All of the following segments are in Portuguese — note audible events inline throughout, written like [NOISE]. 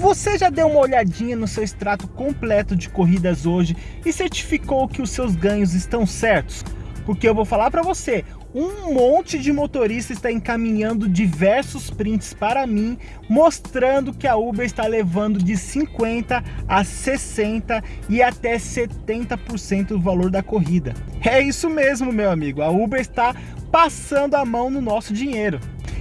Você já deu uma olhadinha no seu extrato completo de corridas hoje e certificou que os seus ganhos estão certos? Porque eu vou falar para você, um monte de motorista está encaminhando diversos prints para mim, mostrando que a Uber está levando de 50 a 60 e até 70% do valor da corrida. É isso mesmo, meu amigo, a Uber está passando a mão no nosso dinheiro.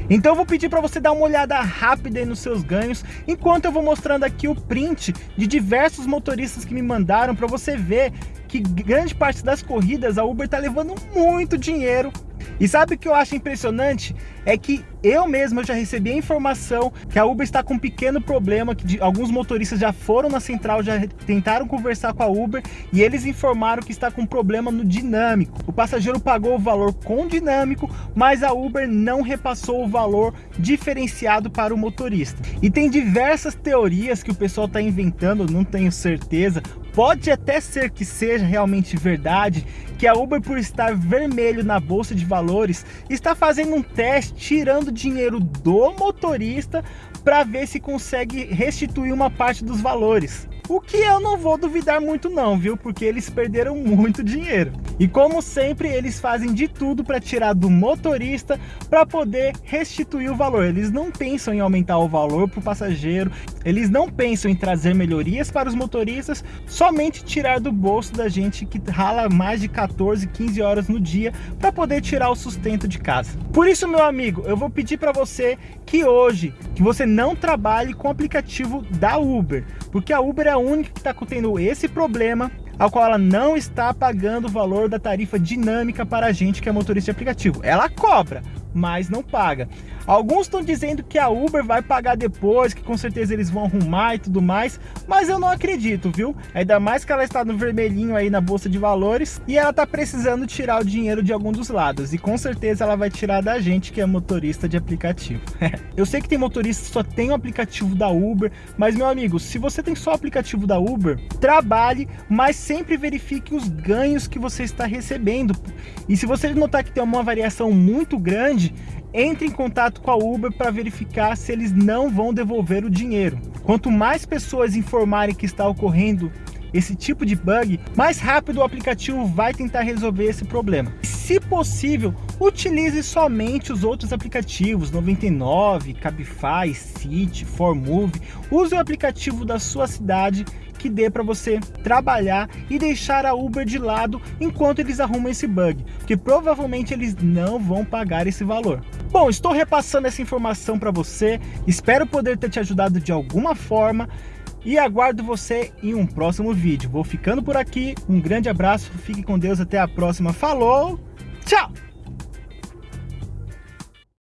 Então eu vou pedir para você dar uma olhada rápida nos seus ganhos, enquanto eu vou mostrando aqui o print de diversos motoristas que me mandaram para você ver que grande parte das corridas a Uber está levando muito dinheiro e sabe o que eu acho impressionante? É que eu mesmo já recebi a informação que a Uber está com um pequeno problema, que de, alguns motoristas já foram na central, já tentaram conversar com a Uber e eles informaram que está com um problema no dinâmico. O passageiro pagou o valor com dinâmico, mas a Uber não repassou o valor diferenciado para o motorista. E tem diversas teorias que o pessoal está inventando, não tenho certeza, Pode até ser que seja realmente verdade que a Uber, por estar vermelho na bolsa de valores, está fazendo um teste tirando dinheiro do motorista para ver se consegue restituir uma parte dos valores. O que eu não vou duvidar muito não, viu? Porque eles perderam muito dinheiro. E como sempre, eles fazem de tudo para tirar do motorista para poder restituir o valor. Eles não pensam em aumentar o valor para o passageiro, eles não pensam em trazer melhorias para os motoristas, somente tirar do bolso da gente que rala mais de 14, 15 horas no dia para poder tirar o sustento de casa. Por isso, meu amigo, eu vou pedir para você que hoje, que você não trabalhe com o aplicativo da Uber, porque a Uber é a única que está tendo esse problema ao qual ela não está pagando o valor da tarifa dinâmica para a gente que é motorista de aplicativo. Ela cobra, mas não paga. Alguns estão dizendo que a Uber vai pagar depois, que com certeza eles vão arrumar e tudo mais, mas eu não acredito, viu? Ainda mais que ela está no vermelhinho aí na bolsa de valores e ela está precisando tirar o dinheiro de algum dos lados e com certeza ela vai tirar da gente que é motorista de aplicativo. [LAUGHS] eu sei que tem motorista que só tem o aplicativo da Uber, mas meu amigo, se você tem só o aplicativo da Uber, trabalhe, mas sempre verifique os ganhos que você está recebendo. E se você notar que tem uma variação muito grande, entre em contato com a Uber para verificar se eles não vão devolver o dinheiro. Quanto mais pessoas informarem que está ocorrendo esse tipo de bug, mais rápido o aplicativo vai tentar resolver esse problema. Se possível, utilize somente os outros aplicativos, 99, Cabify, City, Formove. Use o aplicativo da sua cidade que dê para você trabalhar e deixar a Uber de lado enquanto eles arrumam esse bug, porque provavelmente eles não vão pagar esse valor. Bom, estou repassando essa informação para você, espero poder ter te ajudado de alguma forma e aguardo você em um próximo vídeo. Vou ficando por aqui, um grande abraço, fique com Deus, até a próxima, falou, tchau!